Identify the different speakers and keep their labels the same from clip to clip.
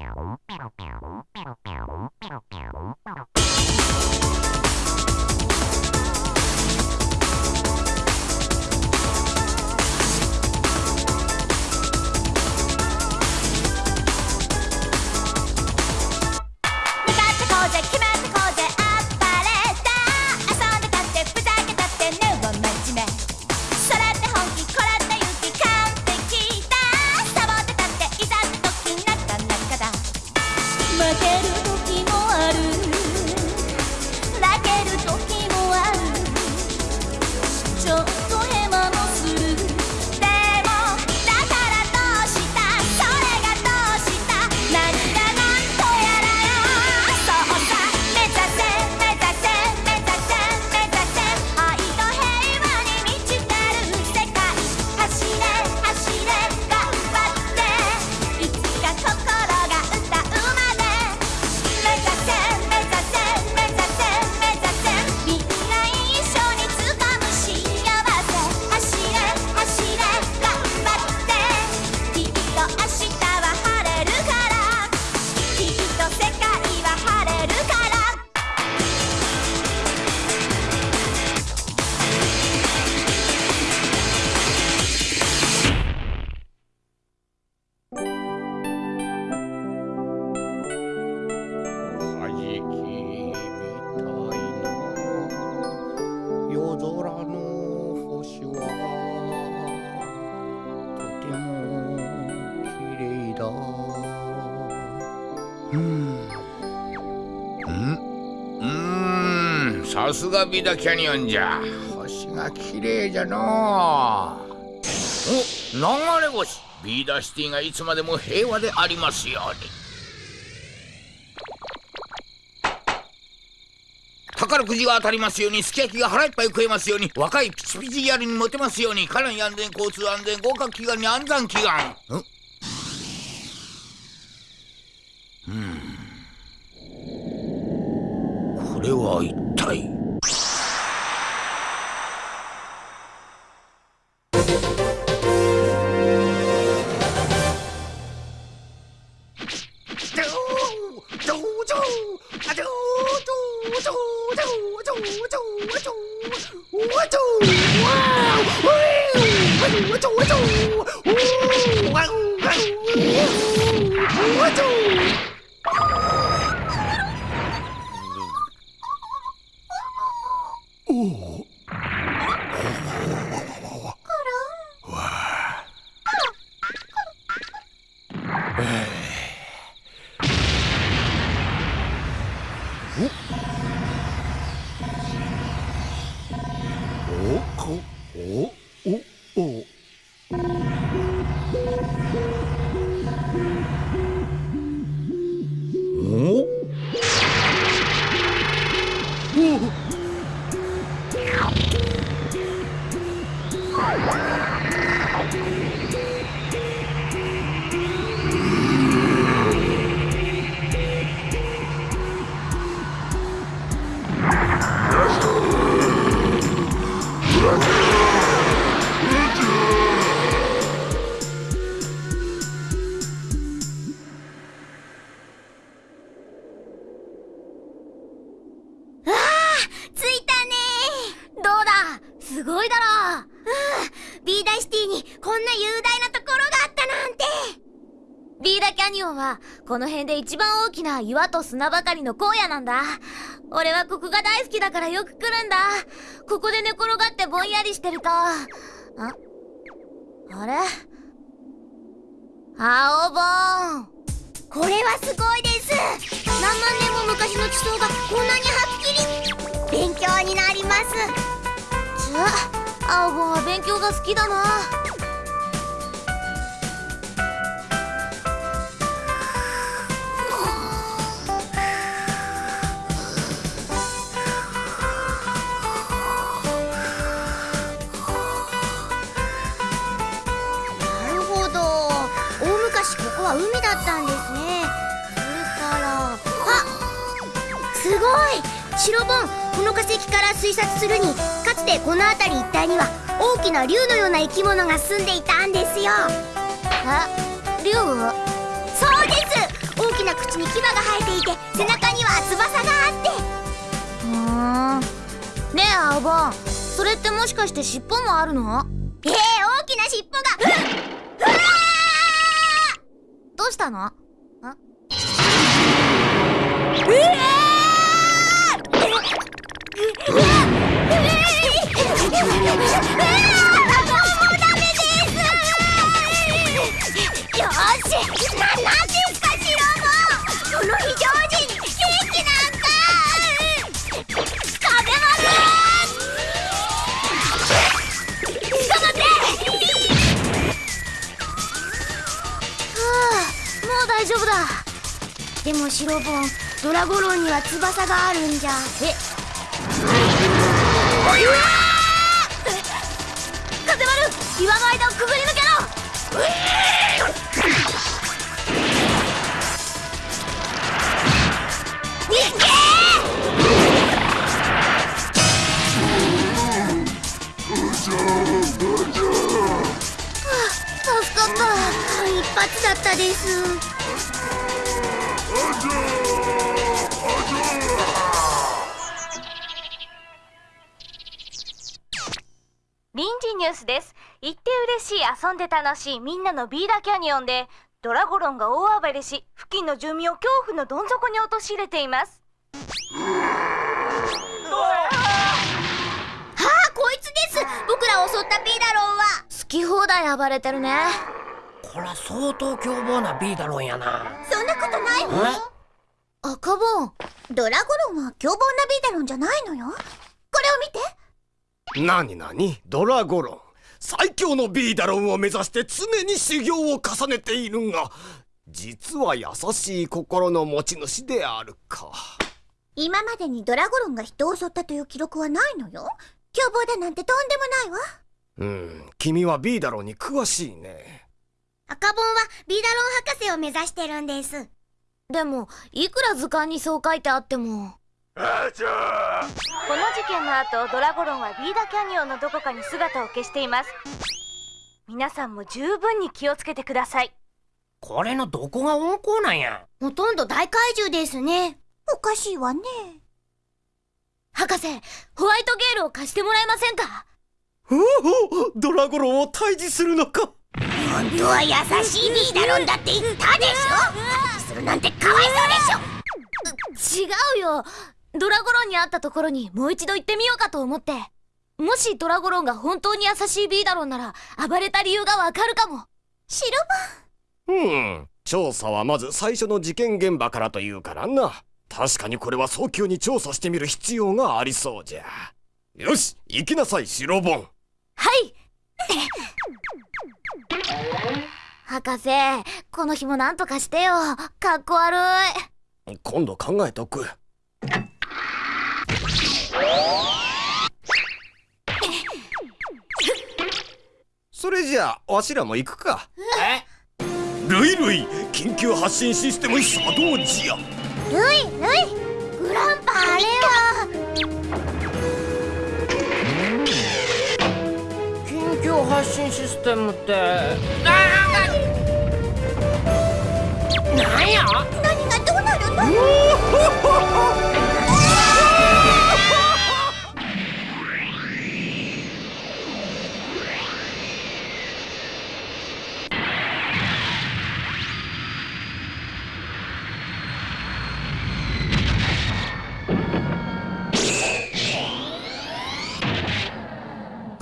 Speaker 1: Pero, pero. さすがビーダキャニオンじゃ。星が綺麗じゃのお流れ星。ビーダーシティがいつまでも平和でありますように。宝くじが当たりますようにすき焼きが腹いっぱい食えますように若いピチピチギャルにモテますように家内安全交通安全合格祈願に安産祈願。うん。これは一体？
Speaker 2: Whoop.
Speaker 3: すごいだろう
Speaker 1: うんビーダイシティに
Speaker 3: こ
Speaker 1: んな雄大なところがあったなんて
Speaker 3: ビーダキャニオンはこの辺で一番大きな岩と砂ばかりの荒野なんだ。俺はここが大好きだからよく来るんだ。ここで寝転がってぼんやりしてると。あ？あれ？青ボーン。これはすごいです何万年も昔の地層がこんなにはっきり勉強になります青ボンは勉強が好きだな。なるほど。大昔ここは海だったんですね。それからあすごい。白ボン。この化石から推察するにかつてこの辺り一帯には大きな竜のような生き物が住んでいたんですよ。え？竜？そうです！大き
Speaker 1: 口に牙が生えていて背中には翼があって。
Speaker 3: ふーん。ねえ青ボンそれってもしかして尻尾もあるの？
Speaker 1: ええ大きな尻尾が。
Speaker 3: どうしたの？
Speaker 1: ドラゴロンには翼があるんじゃ。え。
Speaker 3: 風丸岩の間をくぐり抜けろ。
Speaker 1: 助かった。一発だったです
Speaker 4: 臨時ニュースです。行って嬉しい遊んで楽しいみんなのビーダキャニオンでドラゴロンが大暴れし付近の住民を恐怖のどん底に陥れています。
Speaker 1: ああこいつです！僕らを襲ったビーダロンは。
Speaker 3: 好き放題暴れてるね。
Speaker 5: こら相当凶暴なビーダロンやな。
Speaker 1: そんなことないわ。
Speaker 3: 赤ボン。
Speaker 1: ドラゴロンは凶暴なビーダロンじゃないのよ。これを見て
Speaker 2: なになにドラゴロン。最強のビーダロンを目指して常に修行を重ねているが実は優しい心の持ち主であるか。
Speaker 1: 今までにドラゴロンが人を襲ったという記録はないのよ。凶暴だなんてとんでもないわ。
Speaker 2: うん君はビーダロンに詳しいね。
Speaker 1: 赤ボンはビーダロン博士を目指してるんです。
Speaker 3: でもいくら図鑑にそう書いてあっても
Speaker 4: この事件の後ドラゴロンはビーダキャニオンのどこかに姿を消しています。皆さんも十分に気をつけてください。
Speaker 5: これのどこが温厚なんや？
Speaker 1: ほとんど大怪獣ですね。おかしいわね。
Speaker 3: 博士ホワイトゲールを貸してもらえませんか？
Speaker 2: おおドラゴロンを退治するのか。
Speaker 1: 本当は優しいビーダロンだって言ったでしょ。するなんてかわいそうでしょ。
Speaker 3: 違うよドラゴロンに会ったところにもう一度行ってみようかと思って。もしドラゴロンが本当に優しいビーダロンなら暴れた理由がわかるかも。
Speaker 1: シ
Speaker 2: うん調査はまず最初の事件現場からというからな。確かにこれは早急に調査してみる必要がありそうじゃ。よし行きなさい白ボン。
Speaker 3: はい。博士この日も何とかしてよ。かっこ悪い。
Speaker 2: 今度考えとくそれじゃあわしらも行くか。
Speaker 5: え？
Speaker 2: ルイルイ緊急発進システム作動時や。
Speaker 1: ルイルイ。グランパあれは
Speaker 5: 緊急発進システムって。なんや
Speaker 1: 何がどうなるの？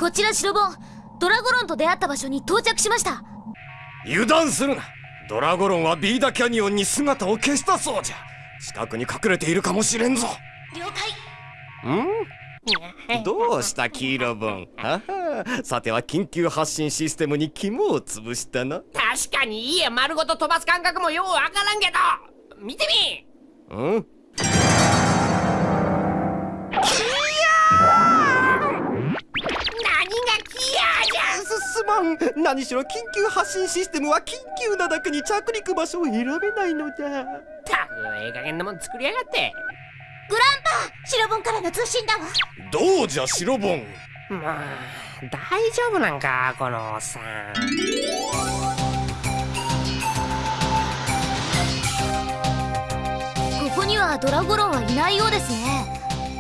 Speaker 3: こちら白ボンドラゴロンと出会った場所に到着しました。
Speaker 2: 油断するな。ドラゴロンはビーダキャニオンに姿を消したそうじゃ。近くに隠れているかもしれんぞ。
Speaker 3: 了解。
Speaker 2: ん？どうした黄色分はは。さては緊急発進システムに肝を潰したな。
Speaker 5: 確かに家丸ごと飛ばす感覚もようわからんけど。見てみ。
Speaker 2: うん？すすまん何しろ緊急発進システムは緊急なだけに着陸場所を選べないのじゃ
Speaker 5: たくええ加減なもん作りやがって。
Speaker 1: グランパシロボンからの通信だわ。
Speaker 2: どうじゃ白ボン
Speaker 5: まあ大丈夫なんかこのおっさん。
Speaker 3: にはドラゴロンはいないようですね。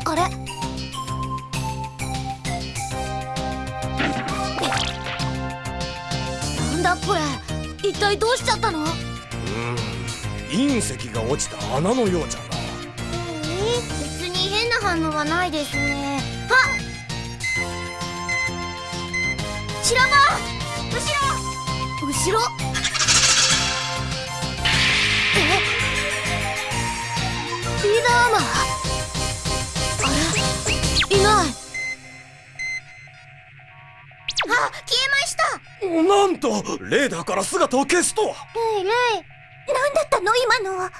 Speaker 3: あれ？だこれ一体どうしちゃったの？
Speaker 2: 隕石が落ちた穴のようじゃな。
Speaker 1: えー、別に変な反応はないですね。あ白棒後ろ！
Speaker 3: 後ろ！え？リーダーマー？な
Speaker 2: んとレーダーから姿を消すとは。
Speaker 1: レイレイ何だったの？今のは。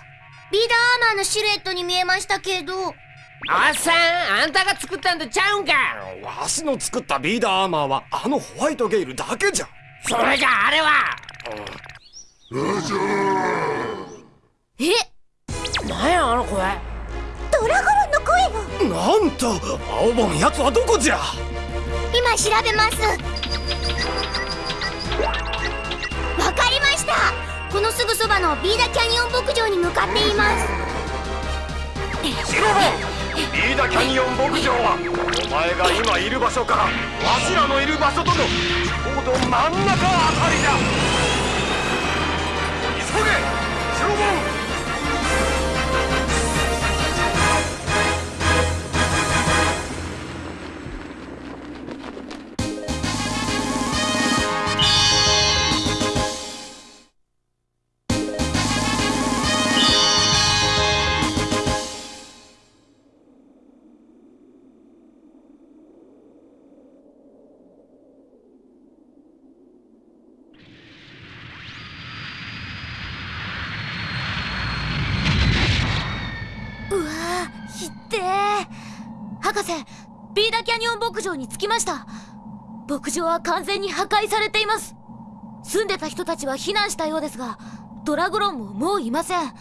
Speaker 1: ビーダーアーマーのシルエットに見えましたけど。
Speaker 5: おっさんあんたが作ったんとちゃうんか？
Speaker 2: わしの作ったビーダーアーマーはあのホワイトゲイルだけじゃ。
Speaker 5: それじゃあれは。
Speaker 3: え？
Speaker 5: なんやあの声？
Speaker 1: ドラゴロンの声よ
Speaker 2: なんと青ボン奴はどこじゃ？
Speaker 1: 今調べますわかりました。このすぐそばのビーダキャニオン牧場に向かっています。
Speaker 2: シロボンビーダキャニオン牧場はお前が今いる場所からわしらのいる場所とのちょうど真ん中あたりだ。急げシロボ
Speaker 3: ーひってー。博士ビーダキャニオン牧場に着きました。牧場は完全に破壊されています。住んでた人たちは避難したようですがドラグロンももういません。あ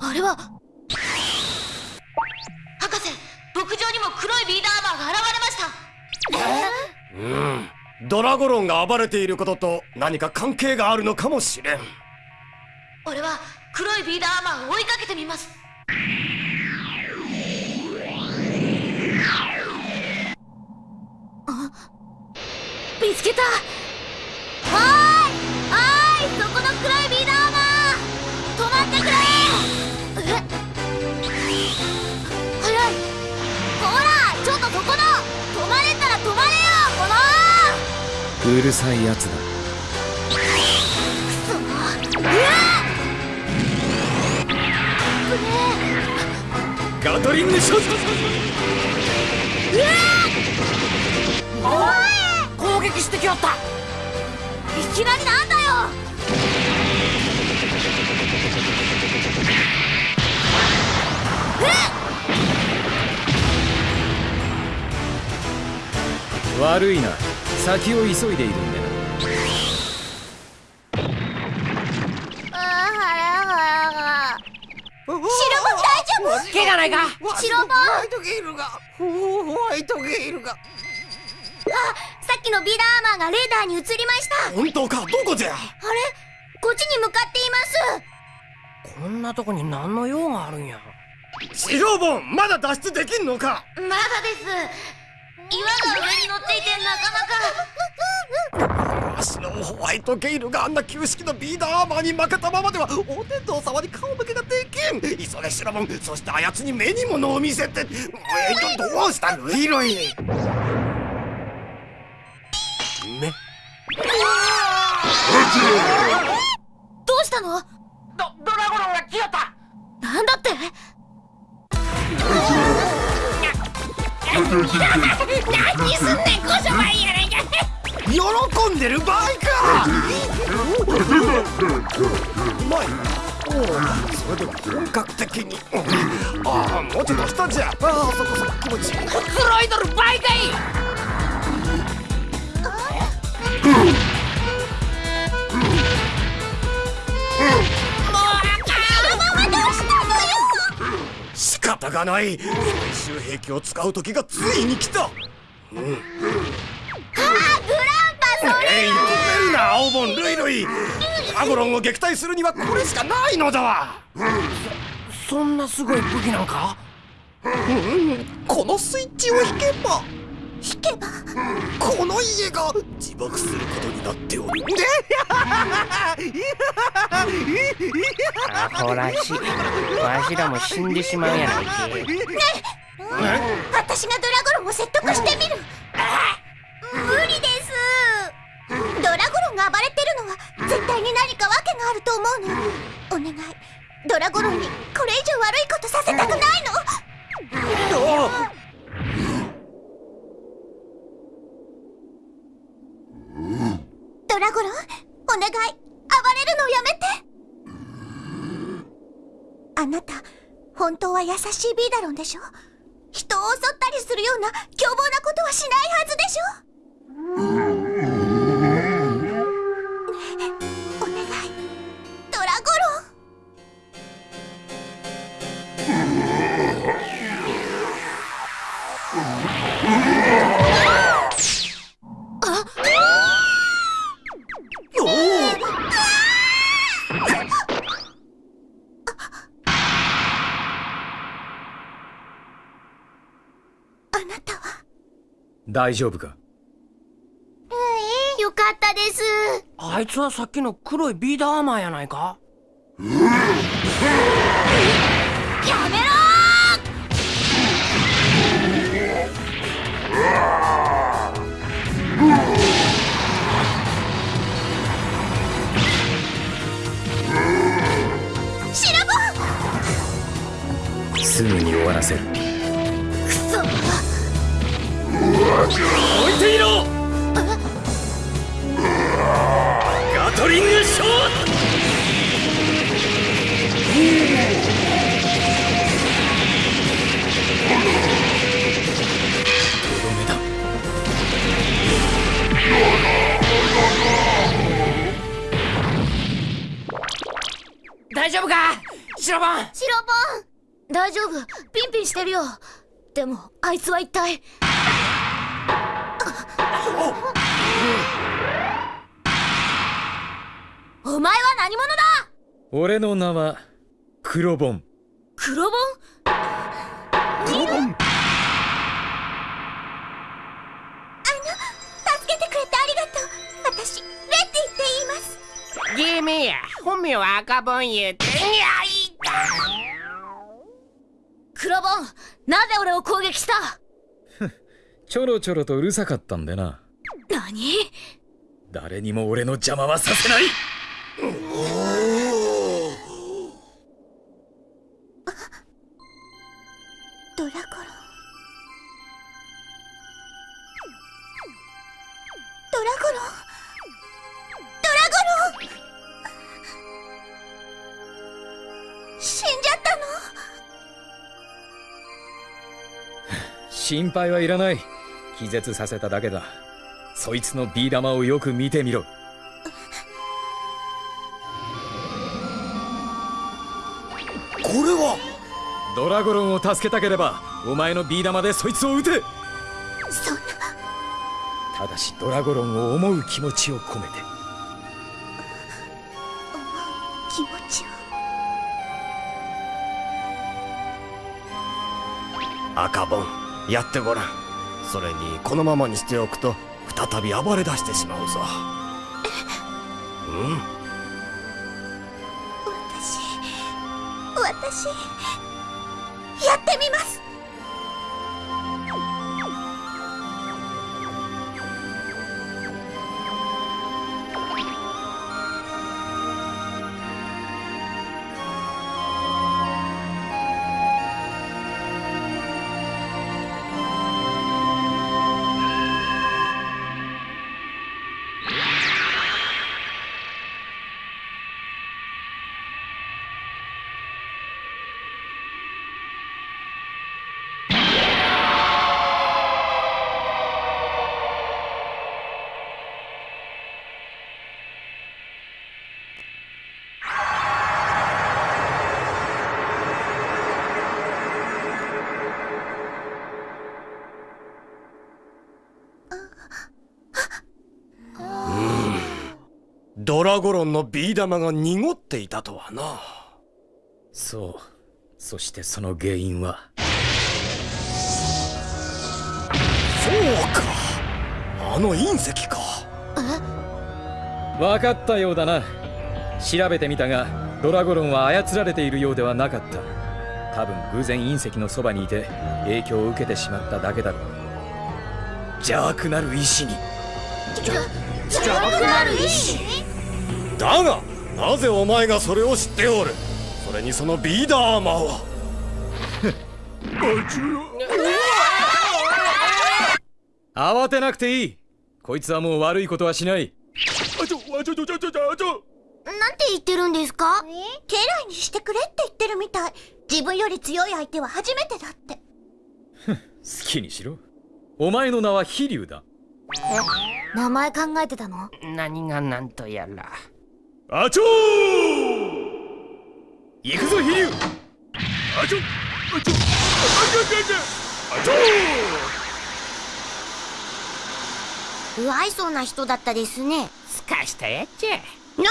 Speaker 3: あれは。博士牧場にも黒いビーダーアーマーが現れました。
Speaker 2: うん。ドラゴロンが暴れていることと何か関係があるのかもしれん。
Speaker 3: 俺は黒いビーダーアーマーを追いかけてみます。あ見つけた。おいおいそこの黒いビーダーアーマー止まってくれ
Speaker 6: うるさいやつだ。
Speaker 2: ガトリングショッ
Speaker 5: 攻撃してきよった。
Speaker 3: いきなりなんだよ。
Speaker 6: 悪いな。先を急いでいるんで
Speaker 1: 大丈夫
Speaker 5: 怪我ないか。
Speaker 1: 白ボン
Speaker 7: ホワイトゲイルが。ホワイトゲイルが。
Speaker 1: あさっきのビーダーアーマーがレーダーに映りました。
Speaker 2: 本当か？どこじゃ？
Speaker 1: あれ？こっちに向かっています。
Speaker 5: こんなとこに何の用があるんや？
Speaker 2: シロボンまだ脱出できんのか？
Speaker 3: まだです岩が上に乗っていてなかなか
Speaker 2: わしのホワイトゲイルがあんな旧式のビーダーアーマーに負けたままではお天道様に顔向けができん急げシロボンそしてあやつに目に物を見せてえーとどうしたルイロイめ
Speaker 3: どうしたの
Speaker 5: ドドラゴロンが来よった
Speaker 3: なんだって
Speaker 5: 何すんねんこそばいやないか
Speaker 7: 喜んでる場合か
Speaker 2: うまいおおそれでは本格的にああもうちょっと下じゃああそこそこ気持ちいい
Speaker 5: くつろいどる場合かい。
Speaker 2: 方がない。最終兵器を使う時がついに来た。
Speaker 1: あーグランパス
Speaker 2: えい止めるな青ボンルイルイ。ドラゴロンを撃退するにはこれしかないのだ。わ
Speaker 5: そんなすごい武器なんか？
Speaker 7: このスイッチを引けば
Speaker 1: 引けば。
Speaker 7: この家が
Speaker 2: 自爆することになっておる
Speaker 5: アホらしいわしらも死んでしまうやないけ。
Speaker 1: 私がドラゴロンを説得してみる。無理です。ドラゴロンが暴れてるのは絶対に何か訳があると思うのお願い。ドラゴロンにこれ以上悪いことさせたくないのドラゴロンお願い。暴れるのやめて。あなた本当は優しいビーダロンでしょ？人を襲ったりするような凶暴なことはしないはずでしょ？お
Speaker 6: 大丈夫か？
Speaker 1: よかったです。
Speaker 5: あいつはさっきの黒いビーダーアーマーやないか？
Speaker 1: や め
Speaker 3: でもあいつは一体。お前は何者だ？
Speaker 6: 俺の名はクロボン
Speaker 3: 黒ボン
Speaker 1: 助けてくれてありがとう。私レッティって言います。
Speaker 5: ゲーメや。本名は赤ボン言うて。いやいた
Speaker 3: 黒ボンなぜ俺を攻撃した？
Speaker 6: ちょろちょろとうるさかったんでな。
Speaker 3: 何？
Speaker 6: 誰にも俺の邪魔はさせない。
Speaker 1: ドラゴロン。ドラゴロ
Speaker 6: 心配はいらない。気絶させただけだ。そいつのビー玉をよく見てみろ。
Speaker 7: これは？
Speaker 6: ドラゴロンを助けたければお前のビー玉でそいつを撃て
Speaker 1: そんな。
Speaker 6: ただしドラゴロンを思う気持ちを込めて。
Speaker 1: 気持ちを。
Speaker 2: 赤ボンやってごらん。それにこのままにしておくと再び暴れ出してしまうぞ。うん。
Speaker 1: 私私やってみます。
Speaker 2: ドラゴロンのビー玉が濁っていたとはな。
Speaker 6: そう。そしてその原因は？
Speaker 2: そうか。あの隕石か。
Speaker 6: 分かったようだな。調べてみたがドラゴロンは操られているようではなかった。多分偶然隕石のそばにいて影響を受けてしまっただけだろう。邪悪なる石に。
Speaker 1: 邪悪なる石
Speaker 2: だがなぜお前がそれを知っておる？それにそのビーダーマーは。
Speaker 6: 慌てなくていい。こいつはもう悪いことはしない。
Speaker 1: なんて言ってるんですか？家来にしてくれって言ってるみたい。自分より強い相手は初めてだって。
Speaker 6: 好きにしろ。お前の名は飛竜だ。
Speaker 3: 名前考えてたの？
Speaker 5: 何が何とやら
Speaker 2: あちょ
Speaker 6: 行くぞ飛竜
Speaker 2: あちょ。あちょ。あちょ
Speaker 1: 不愛想な人だったですね。
Speaker 5: すかしたやっちゃ。
Speaker 1: 何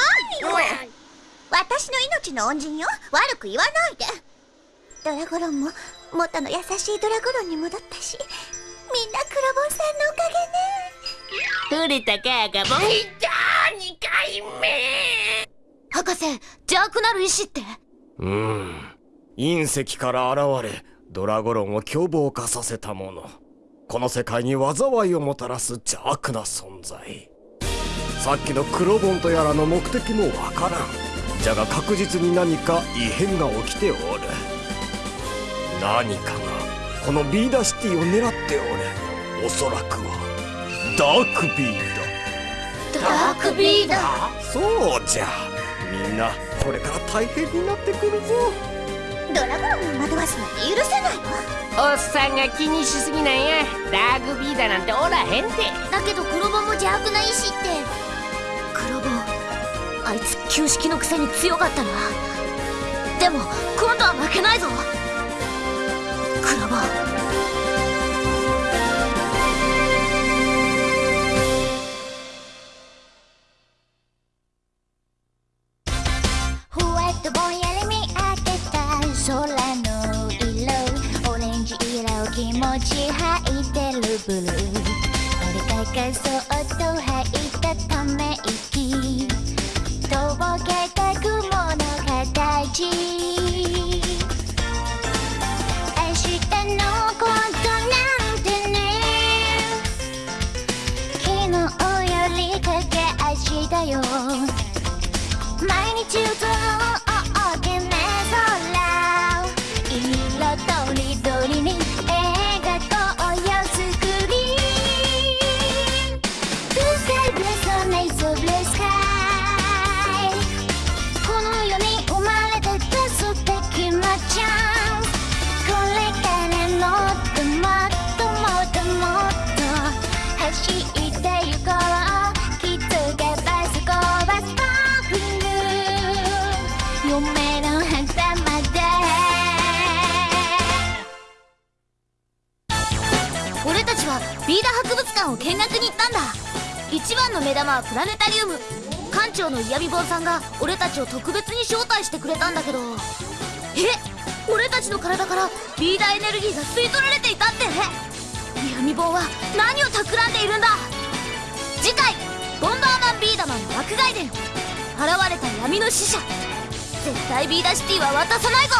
Speaker 1: よ。私の命の恩人よ。悪く言わないで。ドラゴロンも元の優しいドラゴロンに戻ったしみんなクロボンさんのおかげね。
Speaker 5: 触れたか赤ボンじゃあ2回目
Speaker 3: 博士邪悪なる石って？
Speaker 2: うん。隕石から現れドラゴロンを凶暴化させたものこの世界に災いをもたらす邪悪な存在。さっきのクロボンとやらの目的もわからん。じゃが確実に何か異変が起きておる。何かがこのビーダシティを狙っておる。おそらくはダークビー
Speaker 3: ダダークビーダー
Speaker 2: そうじゃみんなこれから大変になってくるぞ
Speaker 1: ドラゴンを惑わすなんて許せない。わ
Speaker 5: おっさんが気にしすぎなんやダークビーダーなんておらへんて。
Speaker 1: だけどクロボンも邪悪な石って。
Speaker 3: 黒棒。あいつ旧式のくせに強かったな。でも今度は負けないぞ。黒棒「
Speaker 1: ブルー」「俺ががそっと吐いたため息」「とぼけた雲の形」「明日のこの
Speaker 3: 俺たちはビーダ博物館を見学に行ったんだ。一番の目玉はプラネタリウム。館長の嫌味坊さんが俺たちを特別に招待してくれたんだけど。え？俺たちの体からビーダエネルギーが吸い取られていたって？闇棒は何を企んでいるんだ？次回「ボンバーマンビーダマンの爆外伝」現れた闇の使者。絶対ビーダシティは渡さないぞ！